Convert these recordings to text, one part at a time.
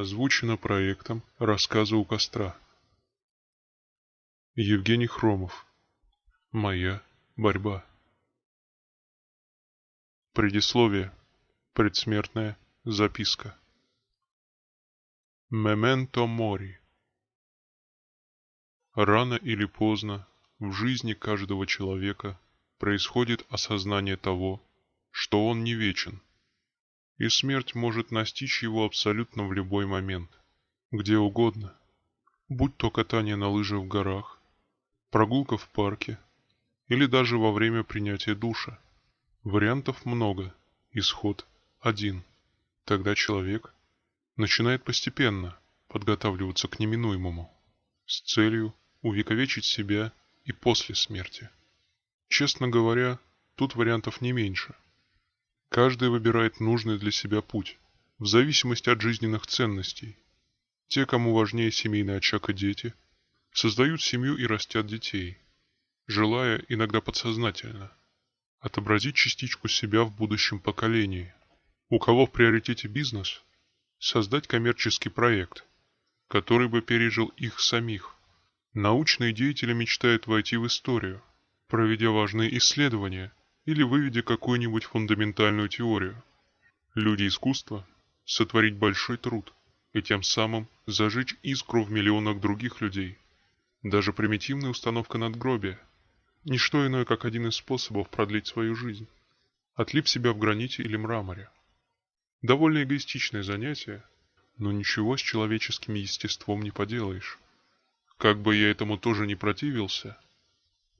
Озвучено проектом «Рассказы у костра». Евгений Хромов. Моя борьба. Предисловие. Предсмертная записка. Мементо мори. Рано или поздно в жизни каждого человека происходит осознание того, что он не вечен, и смерть может настичь его абсолютно в любой момент, где угодно, будь то катание на лыжах в горах, прогулка в парке или даже во время принятия душа. Вариантов много, исход один. Тогда человек начинает постепенно подготавливаться к неминуемому с целью увековечить себя и после смерти. Честно говоря, тут вариантов не меньше – Каждый выбирает нужный для себя путь, в зависимости от жизненных ценностей. Те, кому важнее семейный очаг и дети, создают семью и растят детей, желая, иногда подсознательно, отобразить частичку себя в будущем поколении. У кого в приоритете бизнес, создать коммерческий проект, который бы пережил их самих. Научные деятели мечтают войти в историю, проведя важные исследования – или выведя какую-нибудь фундаментальную теорию. Люди искусства – сотворить большой труд и тем самым зажечь искру в миллионах других людей. Даже примитивная установка надгробия – ничто иное, как один из способов продлить свою жизнь. Отлип себя в граните или мраморе. Довольно эгоистичное занятие, но ничего с человеческим естеством не поделаешь. Как бы я этому тоже не противился,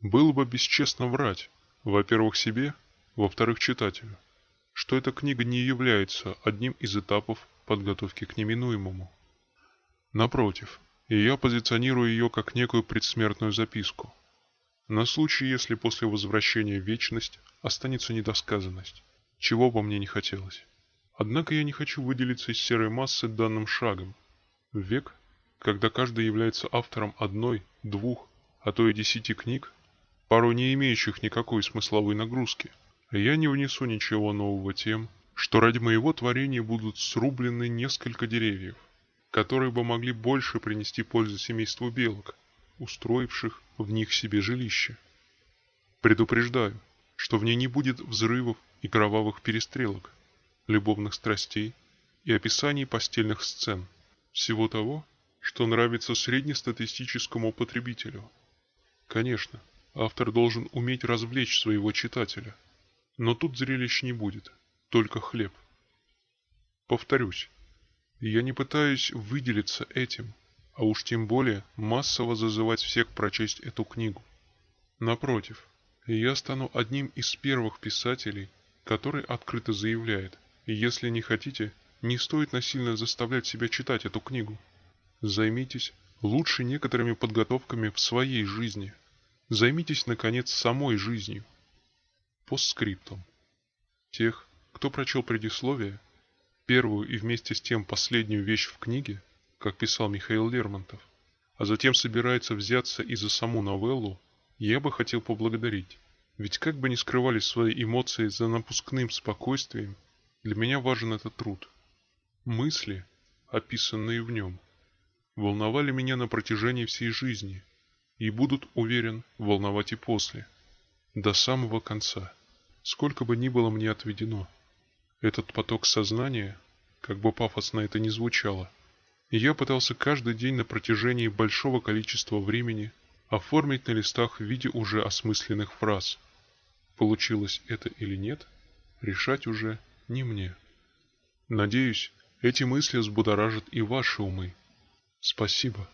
было бы бесчестно врать, во-первых, себе, во-вторых, читателю, что эта книга не является одним из этапов подготовки к неминуемому. Напротив, я позиционирую ее как некую предсмертную записку. На случай, если после возвращения в вечность останется недосказанность, чего бы мне не хотелось. Однако я не хочу выделиться из серой массы данным шагом. В век, когда каждый является автором одной, двух, а то и десяти книг, порой не имеющих никакой смысловой нагрузки. Я не внесу ничего нового тем, что ради моего творения будут срублены несколько деревьев, которые бы могли больше принести пользу семейству белок, устроивших в них себе жилище. Предупреждаю, что в ней не будет взрывов и кровавых перестрелок, любовных страстей и описаний постельных сцен, всего того, что нравится среднестатистическому потребителю. Конечно, Автор должен уметь развлечь своего читателя. Но тут зрелищ не будет, только хлеб. Повторюсь, я не пытаюсь выделиться этим, а уж тем более массово зазывать всех прочесть эту книгу. Напротив, я стану одним из первых писателей, который открыто заявляет, если не хотите, не стоит насильно заставлять себя читать эту книгу. Займитесь лучше некоторыми подготовками в своей жизни – Займитесь, наконец, самой жизнью. Постскриптум. Тех, кто прочел предисловие, первую и вместе с тем последнюю вещь в книге, как писал Михаил Лермонтов, а затем собирается взяться и за саму новеллу, я бы хотел поблагодарить. Ведь как бы ни скрывались свои эмоции за напускным спокойствием, для меня важен этот труд. Мысли, описанные в нем, волновали меня на протяжении всей жизни – и будут, уверен, волновать и после, до самого конца, сколько бы ни было мне отведено. Этот поток сознания, как бы пафосно это ни звучало, я пытался каждый день на протяжении большого количества времени оформить на листах в виде уже осмысленных фраз. Получилось это или нет, решать уже не мне. Надеюсь, эти мысли взбудоражат и ваши умы. Спасибо.